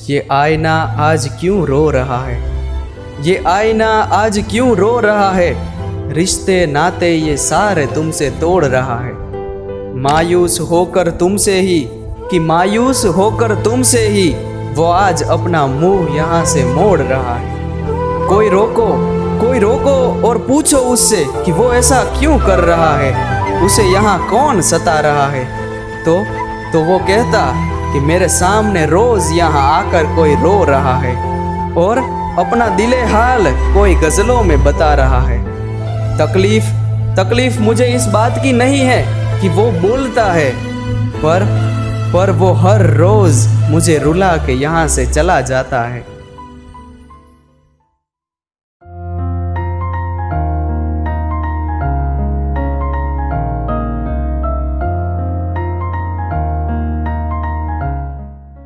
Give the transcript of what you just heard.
ये आईना आज क्यों रो रहा है? ये आईना आज क्यों रो रहा है? रिश्ते नाते ये सारे तुमसे तोड़ रहा है। मायूस होकर तुमसे ही, कि मायूस होकर तुमसे ही, वो आज अपना मुँह यहाँ से मोड़ रहा है। कोई रोको कोई रोको और पूछो उससे कि वो ऐसा क्यों कर रहा है? उसे यहाँ कौन सता रहा है? तो तो वो कहता कि मेरे सामने रोज यहाँ आकर कोई रो रहा है और अपना दिले हाल कोई गजलों में बता रहा है। तकलीफ़ तकलीफ़ मुझे इस बात की नहीं है कि वो बोलता है, पर पर वो हर रोज मुझे रुला के यहाँ से चला जाता है।